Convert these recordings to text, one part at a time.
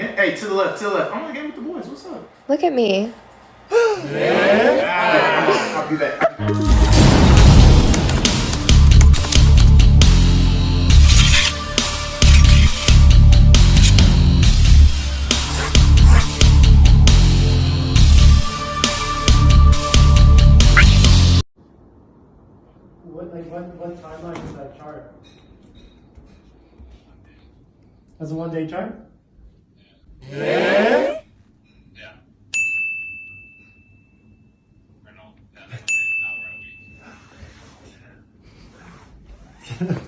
Hey, to the left, to the left. I'm on the game with the boys. What's up? Look at me. yeah. I'll be back. What like what what timeline is that chart? That's a one day chart? Yeah. Or no, that's one day. Now we're at a week.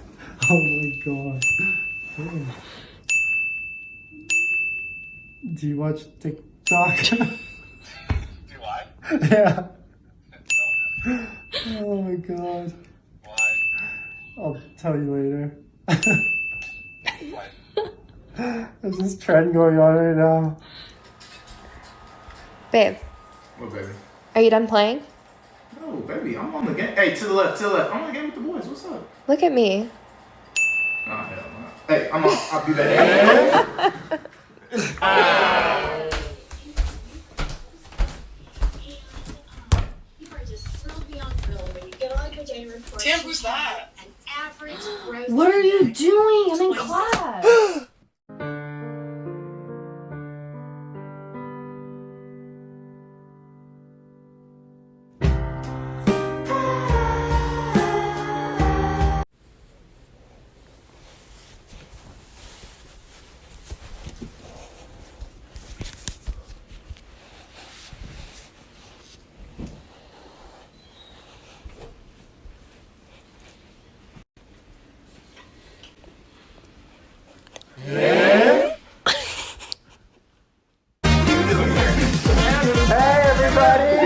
Oh my god. Do you watch TikTok? Do I? yeah. No. Oh my god. Why? I'll tell you later. Why? There's this trend going on right now. Babe, What, baby? are you done playing? No, baby. I'm on the game. Hey, to the left, to the left. I'm on the game with the boys. What's up? Look at me. Oh, hell no. Hey, I'm on. I'll be back. You are just so beyond thrilled when you get on your day. Tim, who's that? An average. What are you doing? I'm in class. everybody!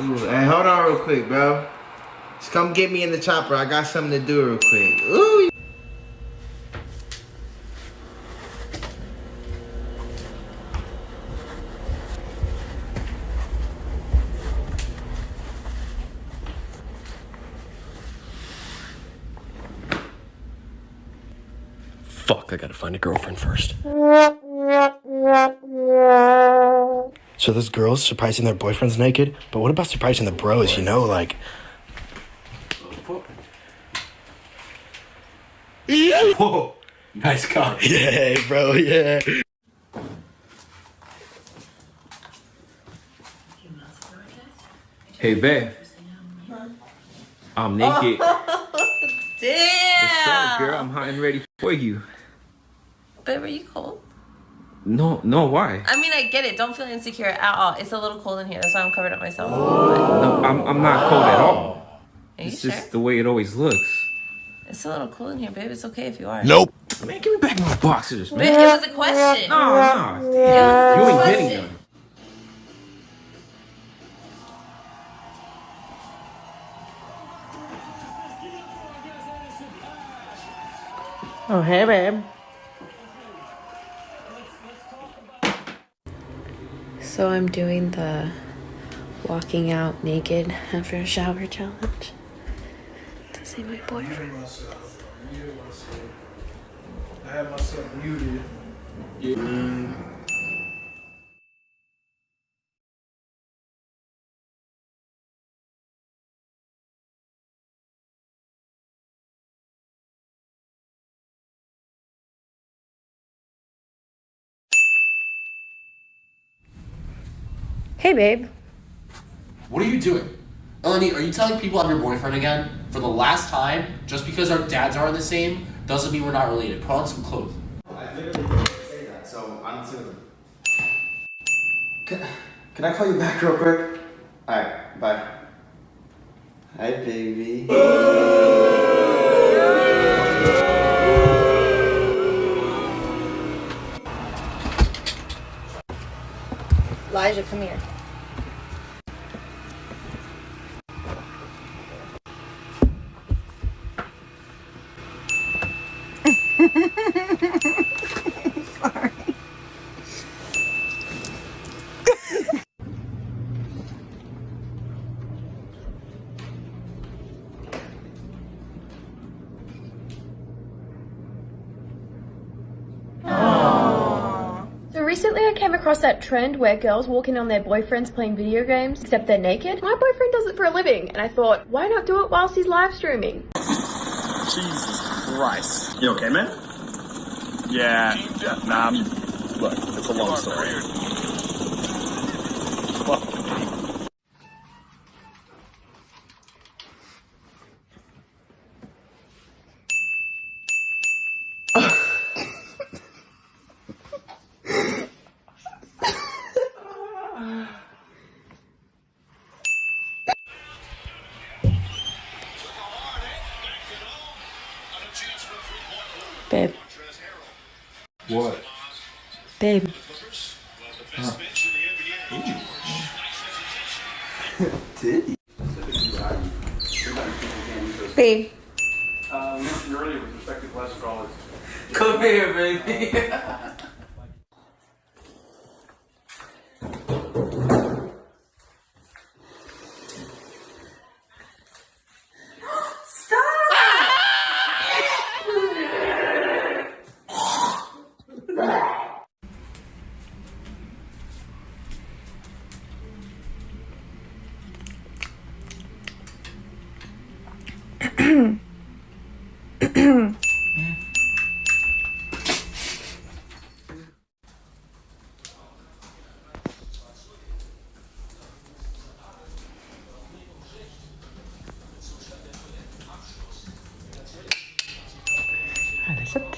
Ooh, hey, hold on real quick, bro. Just come get me in the chopper. I got something to do real quick. Ooh. Fuck, I gotta find a girlfriend first. So those girl's surprising their boyfriends naked, but what about surprising the bros, you know, like Whoa. Nice cock. Yeah, bro, yeah. Hey, babe. I'm naked. Damn. What's up, girl? I'm hot and ready for you. Babe, are you cold? No, no, why? I mean, I get it. Don't feel insecure at all. It's a little cold in here. That's why I'm covered up myself. No, I'm, I'm not cold at all. Are you It's sure? just the way it always looks. It's a little cold in here, babe. It's okay if you are. Nope. Man, give me back my boxers, Babe, man. it was a question. No, no. It was You a ain't getting them. Oh hey babe. So I'm doing the walking out naked after a shower challenge to see my boyfriend. I have myself muted. Mm. Hey, babe. What are you doing? Eleni, are you telling people I'm your boyfriend again? For the last time? Just because our dads aren't the same doesn't mean we're not related. Put on some clothes. I literally didn't say that, so I'm just gonna. Can, can I call you back real quick? Alright, bye. Hi, baby. Elijah, come here. Recently, I came across that trend where girls walk in on their boyfriends playing video games, except they're naked. My boyfriend does it for a living, and I thought, why not do it whilst he's live streaming? Jesus Christ. You okay, man? Yeah. Nah, I'm, look, it's a long story. Babe. What? Babe. Did Babe. Uh, mentioned earlier with respect to cholesterol, it's Come here, baby. Alles up